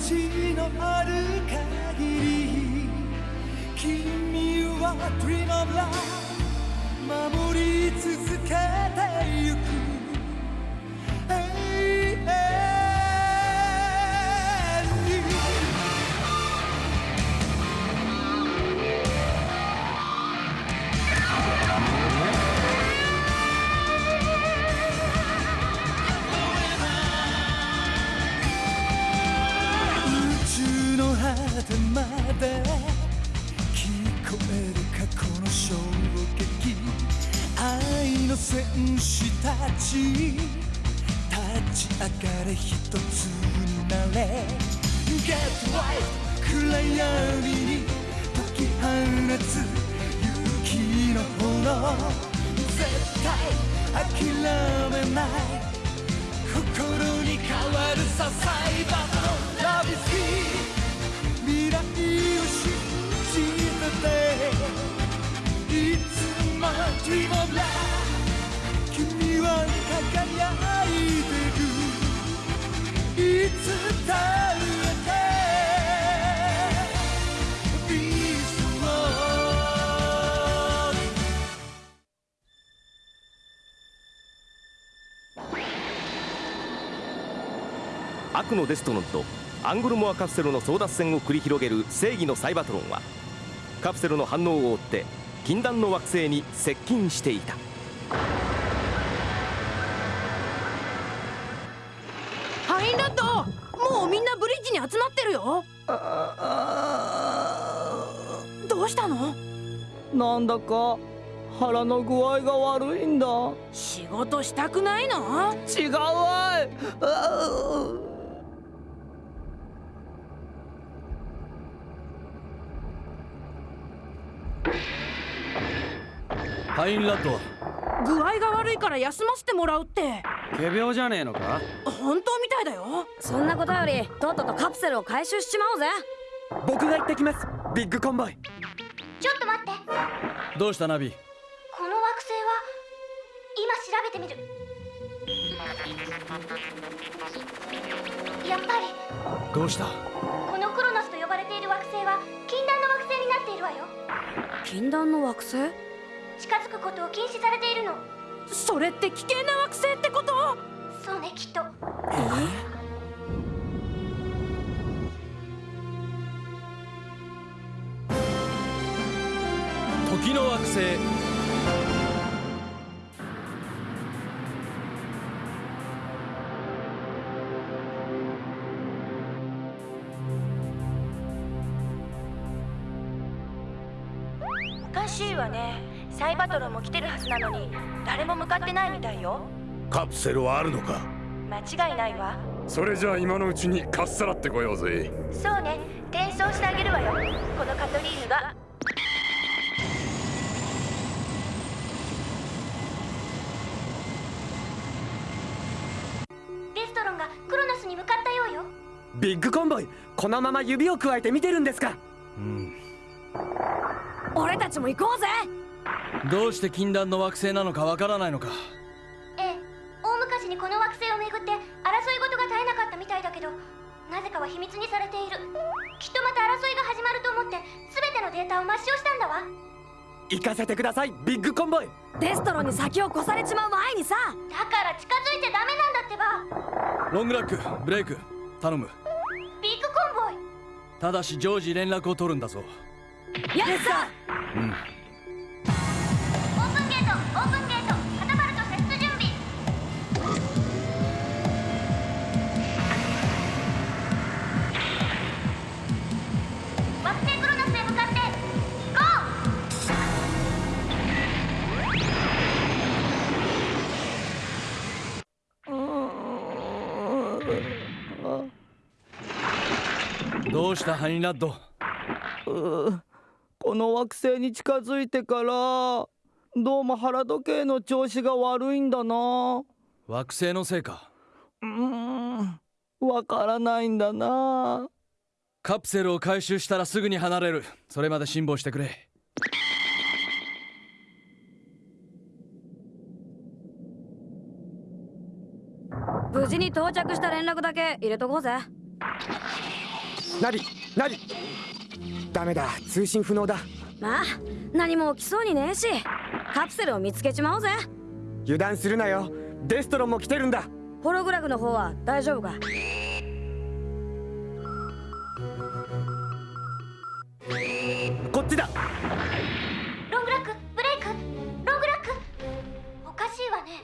命のある限り君は Dream of Love 守り続けてゆく。の戦士たち立ち上がれ一つになれ。Get right 暗闇に解き放つ勇気の炎。絶対諦めない。心に変わるさサイバーの Love is here 未来を信じてて。いつも Dream of Love は輝いてるいつだってビースト悪のデストロンとアングルモアカプセルの争奪戦を繰り広げる正義のサイバトロンはカプセルの反応を追って禁断の惑星に接近していた。どうしたの？なんだか腹の具合が悪いんだ。仕事したくないの？違うわい。ハインラッド具合が悪いから休ませてもらうって。仮病じゃねえのか？本当みたいだよ。そんなことよりとっととカプセルを回収しちまおうぜ。僕が行ってきます。ビッグコンボイ。ちょっと待って。どうしたナビ？この惑星は今調べてみる。やっぱり。どうした？このクロノスと呼ばれている惑星は禁断の惑星になっているわよ。禁断の惑星？近づくことを禁止されているの。それって危険な惑星ってこと？そうねきっと。時の惑星。おかしいわね。サイバトロンも来てるはずなのに誰も向かってないみたいよカプセルはあるのか？間違いないわ。それじゃあ今のうちにかっさらってこようぜ。そうね。転送してあげるわよ。このカトリーヌが。デストロンがクロノスに向かったようよ。ビッグコンボイこのまま指をくわえて見てるんですか？うん。俺たちも行こうぜ。どうして禁断の惑星なのかわからないのかにこの惑星をめぐって争い事が絶えなかったみたいだけどなぜかは秘密にされている。きっとまた争いが始まると思って全てのデータを抹消したんだわ。行かせてくださいビッグコンボイ。デストロンに先を越されちまう前にさ。だから近づいちゃダメなんだってば。ロングラックブレイク頼む。ビッグコンボイ。ただし常時連絡を取るんだぞ。やったうんうしたハインラッド？この惑星に近づいてからどうも腹時計の調子が悪いんだな。惑星のせいか？うーんわからないんだな。カプセルを回収したらすぐに離れる。それまで辛抱してくれ。無事に到着した連絡だけ入れとこうぜなりなり。ダメだ。通信不能だ。まあ何も起きそうにねえし。カプセルを見つけちまおうぜ。油断するなよ。デストロンも来てるんだ。ホログラフの方は大丈夫か？こっちだ。ロングラックブレイク？ロングラック？おかしいわね。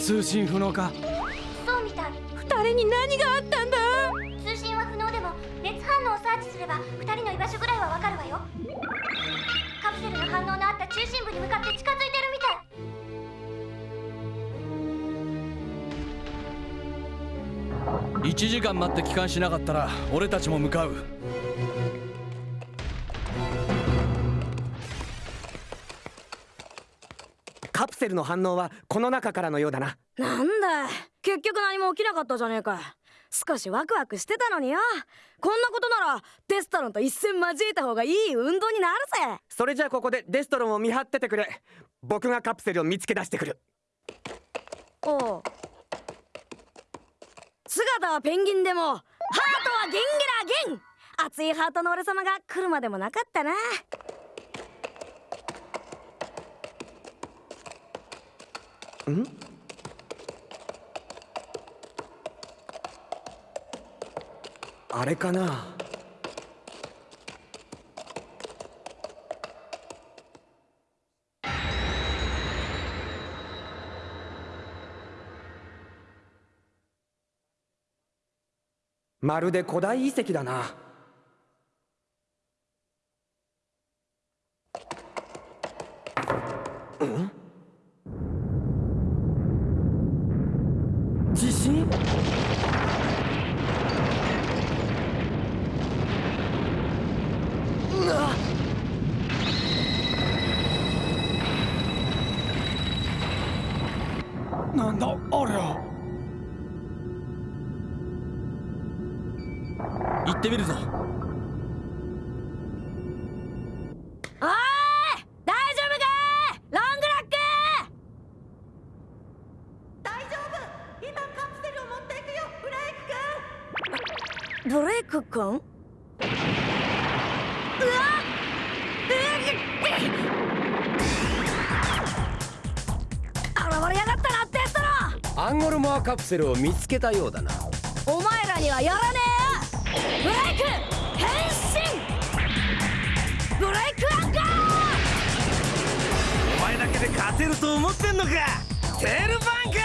通信不能か。そうみたい。二人に何があったんだ？ば二人の居場所ぐらいはわかるわよ。カプセルの反応のあった中心部に向かって近づいてるみたい。1時間待って帰還しなかったら俺たちも向かう。カプセルの反応はこの中からのようだな。なんだ結局何も起きなかったじゃねえか少しワクワクしてたのによ。こんなことならデストロンと一戦交えた方がいい運動になるぜ。それじゃあここでデストロンを見張っててくれ。僕がカプセルを見つけ出してくる。おう。姿はペンギンでもハートはゲンゲラゲン。熱いハートの俺様が来るまでもなかったなあれかな？まるで古代遺跡だなん地震うわなんだあれは行ってみるぞ。おーい大丈夫か？ロングラック！大丈夫。今カプセルを持っていくよブレイク君。ブレイク君？ロンアンゴルモアカプセルを見つけたようだな。お前らにはやらねえ。よブレイク変身。ブレイクアンカー。お前だけで勝てると思ってんのか。テールバンカ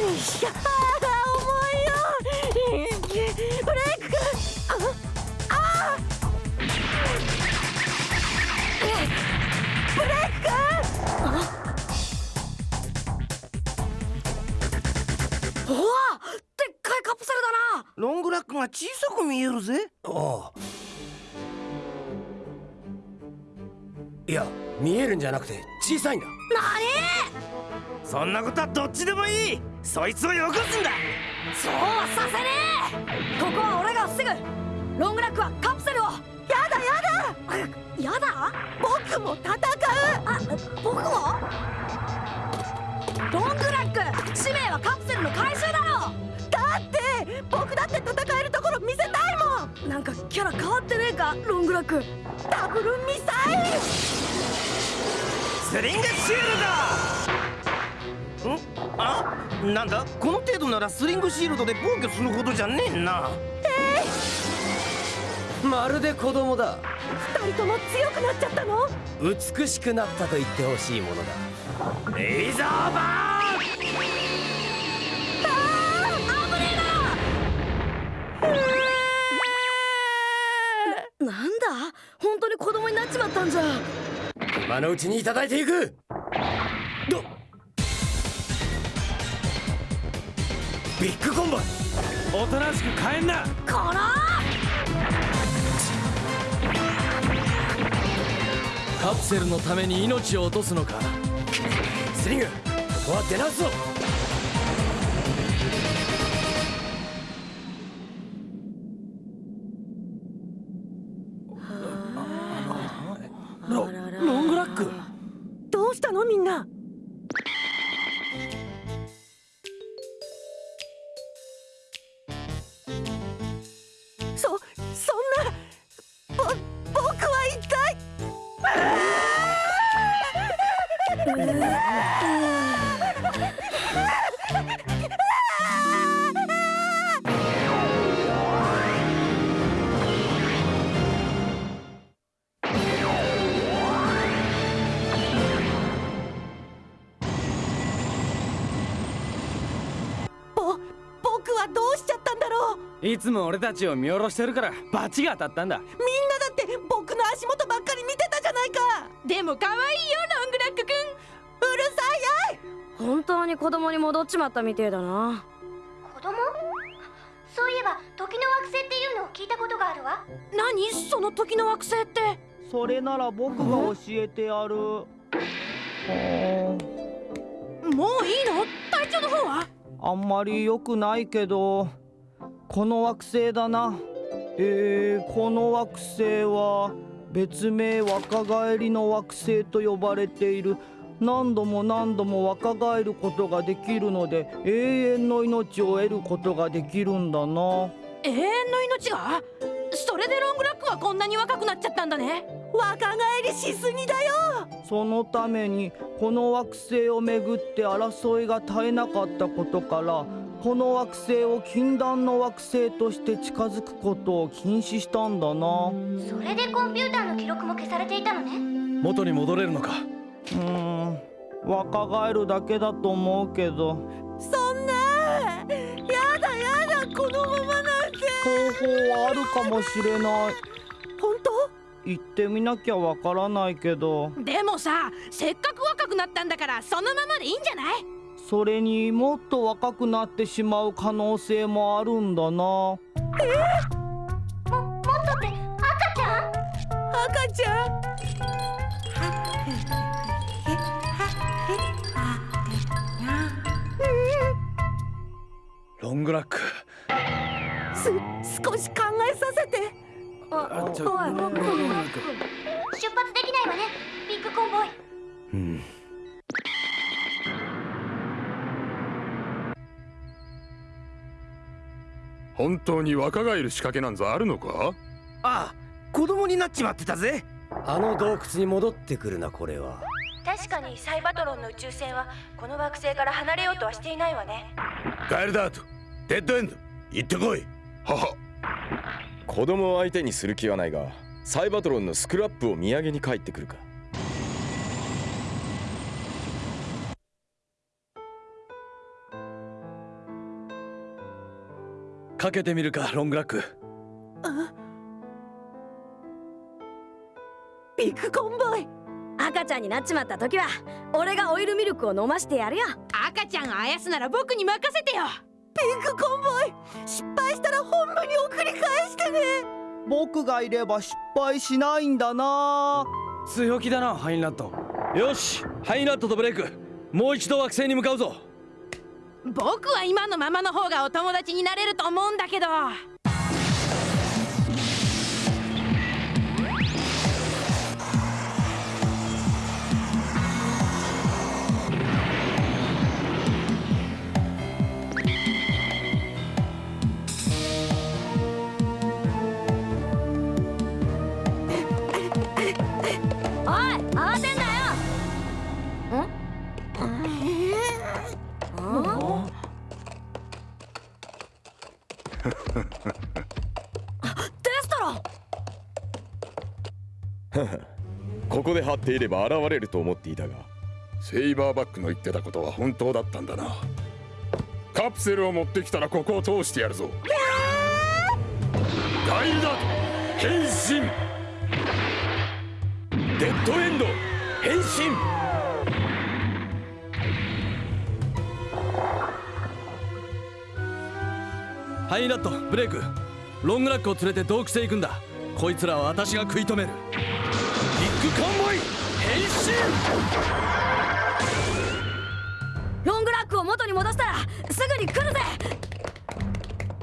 よいしが小さく見えるぜ。おういや見えるんじゃなくて小さいんだ。なそんなことはどっちでもいい。そいつをよこすんだ。にそうはさせねえ。ここは俺が防ぐ。ロングラックはカプセルを。やだやだ。あやだ？僕も戦う。あ僕も？ロングラック使命はカプセルなんかキャラ変わってねえかロングラックダブルミサイル。スリングシールドん？あ？なんだ？この程度ならスリングシールドで防御するほどじゃねえな。まるで子供だ。二人とも強くなっちゃったの？美しくなったと言ってほしいものだ。レイザーバなんったんじゃ。今のうちにいただいていく。ど。ビッグコンボ。イおとなしく帰んな。このカプセルのために命を落とすのか。スリングここは出直すぞ いつも俺たちを見下ろしてるからバチが当たったんだ。みんなだって僕の足元ばっかり見てたじゃないか。でも可愛いよロングラックくんうるさいやい。本当に子供に戻っちまったみてえだな。子供？そういえば時の惑星っていうのを聞いたことがあるわ。何？その時の惑星って？それなら僕が教えてやる。はもういいの？体調の方は？ああんまり良くないけどこの惑星だな。えー、この惑星は別名若返りの惑星と呼ばれている。何度も何度も若返ることができるので永遠の命を得ることができるんだな。永遠の命が？それでロングラックはこんなに若くなっちゃったんだね。若返りしすぎだよ。そのためにこの惑星をめぐって争いが絶えなかったことからこの惑星を禁断の惑星として近づくことを禁止したんだな。それでコンピューターの記録も消されていたのね。元に戻れるのか？うーん。若返るだけだと思うけど。そんなやだやだこのままなんて。方法はあるかもしれない。本当？行ってみなきゃわからないけど。でもさせっかく若くなったんだからそのままでいいんじゃない？それにもっと若くなってしまう可能性もあるんだな。ももっとって赤ちゃん？赤ちゃん。ロングラック。す少し考えさせて。あおい出発できないわね。ビッグコンボイ。うん本当に若返る仕掛けなんざあるのか？ああ子供になっちまってたぜ。あの洞窟に戻ってくるなこれは。確かにサイバトロンの宇宙船はこの惑星から離れようとはしていないわね。ガエルダートデッドエンド。行ってこい。はは。子供を相手にする気はないがサイバトロンのスクラップを土産に帰ってくるかかけてみるかロングラック。ビッグコンボイ。赤ちゃんになっちまった時は俺がオイルミルクを飲ましてやるよ。赤ちゃんあやすなら僕に任せてよ。ビッグコンボイ。失敗したら本部に送り返してね。僕がいれば失敗しないんだな。強気だなハインラット。よしハイナットとブレイク。もう一度惑星に向かうぞ僕は今のままの方がお友達になれると思うんだけど。で張っていれば現れると思っていたがセイバーバックの言ってたことは本当だったんだな。カプセルを持ってきたらここを通してやるぞ。ガイル変身。デッドエンド。変身。ハイナットブレイク。ロングラックを連れて洞窟へ行くんだ。こいつらは私が食い止めるンボイ変ロングラックを元に戻したらすぐに来るぜ。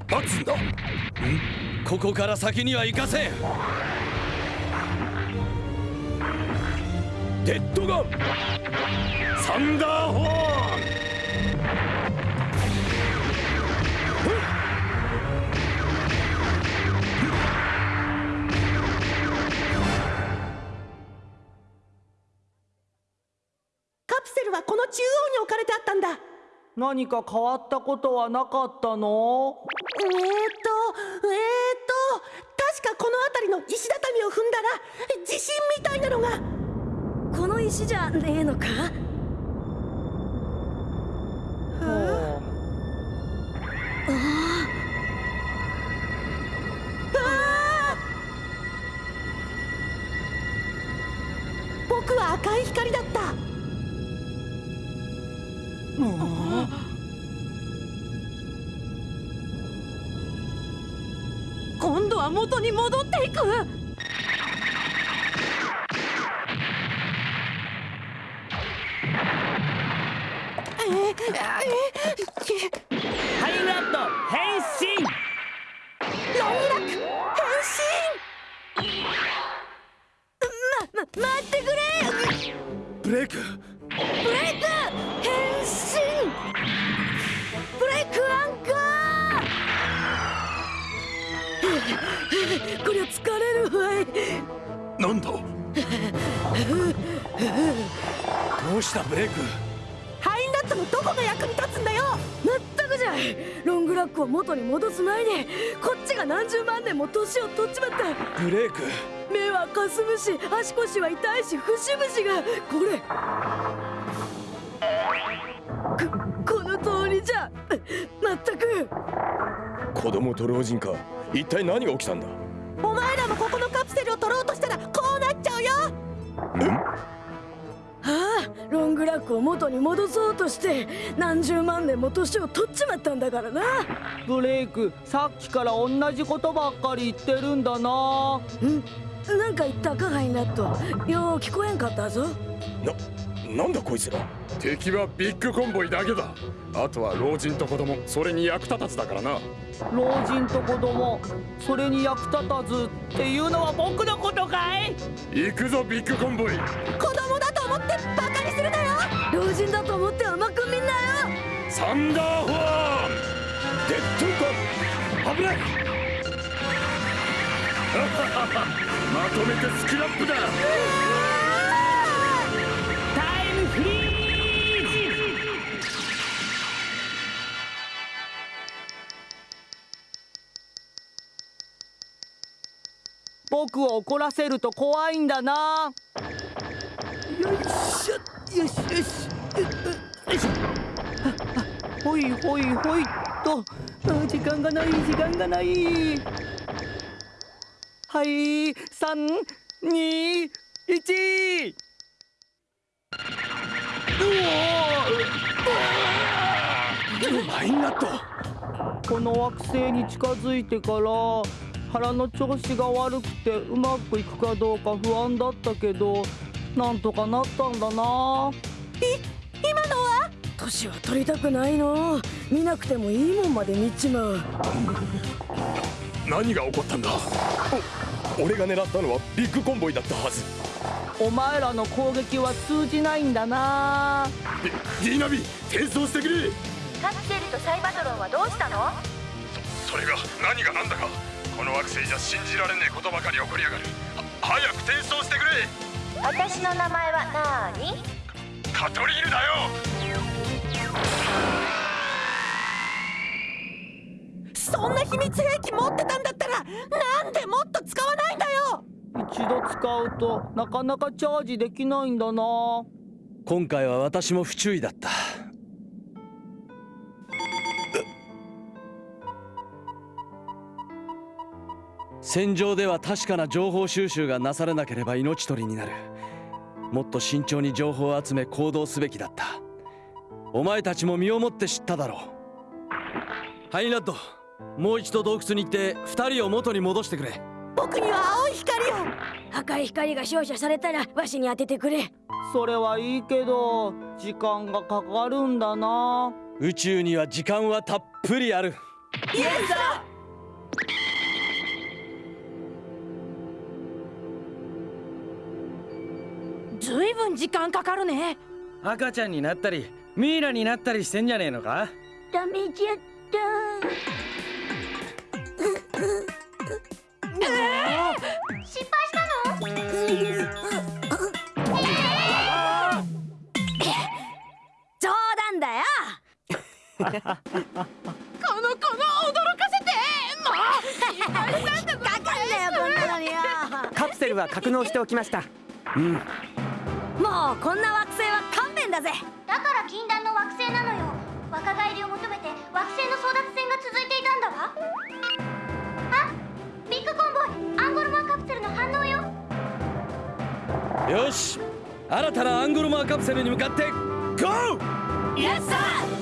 待つんだ。ん？ここから先には行かせん。デッドガン。サンダーホー。はこの中央に置かれてあったんだ。何か変わったことはなかったの？えーとえーと確かこの辺りの石畳を踏んだら地震みたいなのが。この石じゃねえのか？僕度は元に戻っていく。ハイラット変身ロンラック変身ま、ま、待ってくれブレイクブレイクこりゃ疲れるわい。なんだ？どうしたブレイク？ハインラットのどこが役に立つんだよ。まったくじゃ。いロングラックを元に戻す前にこっちが何十万年も年を取っちまった。ブレイク？目はかすむし足腰は痛いし節々が。これ。ここの通りじゃ。まったく。子供と老人か一体何が起きたんだ？お前らもここのカプセルを取ろうとしたらこうなっちゃうよ！ああロングラックを元に戻そうとして何十万年も年を取っちまったんだからな。ブレイクさっきから同じことばっかり言ってるんだな。うん？なんか言ったかハイナット。よう聞こえんかったぞ。な、なんだこいつら。敵はビッグコンボイだけだ。あとは老人と子供それに役立たずだからな。老人と子供それに役立たずっていうのは僕のことかい？行くぞビッグコンボイ。子供だと思ってバカにするなよ。老人だと思って甘く見んなよ。サンダーフォーン。デッドガン危ない。まとめてスクラップだ僕を怒らせると怖いんだな。よいしょ。よしよしよいしょ。ほいほいほいっと。あ時間がない時間がない。はい。三二一。ハインラットこの惑星に近づいてから腹の調子が悪くてうまくいくかどうか不安だったけどなんとかなったんだな。い今のは？年は取りたくないの。見なくてもいいもんまで見ちまう。何が起こったんだ？お俺が狙ったのはビッグコンボイだったはず。お前らの攻撃は通じないんだな。ディーナビ転送してくれ。カプセルとサイバトロンはどうしたの？それが何が何だかこの惑星じゃ信じられねえことばかり起こりやがる。は早く転送してくれ。私の名前はなーに？カトリールだよ。そんな秘密兵器持ってたんだったらなんでもっと使わないんだよ。一度使うとなかなかチャージできないんだな。今回は私も不注意だった戦場では確かな情報収集がなされなければ命取りになる。もっと慎重に情報を集め行動すべきだった。お前たちも身をもって知っただろう。ハイナッドもう一度洞窟に行って二人を元に戻してくれ。僕には青い光を赤い光が照射されたらわしに当ててくれ。それはいいけど時間がかかるんだな。宇宙には時間はたっぷりある。イエスだん時間かかるね。赤ちゃんになったりミイラになったりしてんじゃねえのか？ダメじゃった。失敗したの？冗談だよ。このこの驚かせてもうかかんな よこんなのによ。カプセルは格納しておきました。うんもうこんな惑星は勘弁だぜ。だから禁断の惑星なのよ。若返りを求めて惑星の争奪戦が続いていたんだわ。あビッグコンボイアンゴルマーカプセルの反応よ。よし新たなアングルモアカプセルに向かってゴー!イエスサー